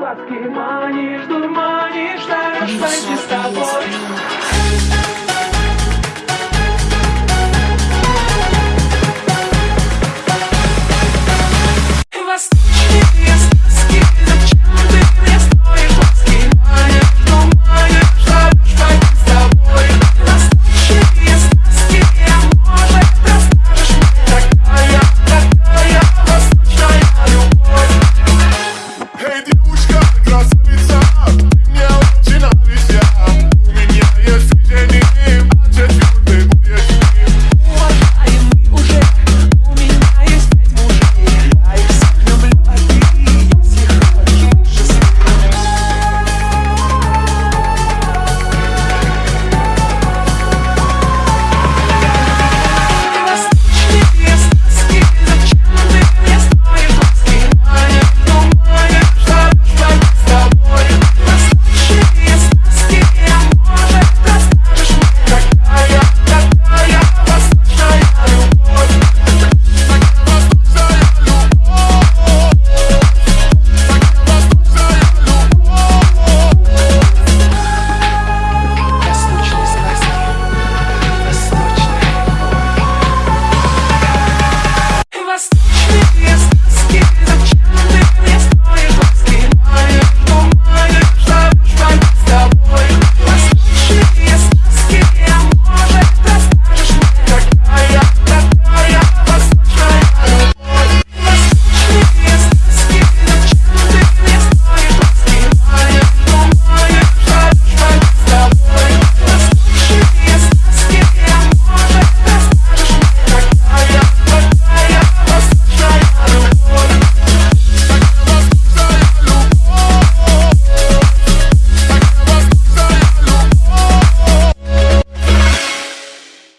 глазки Манишь, дурманишь, даешь пойти с тобой.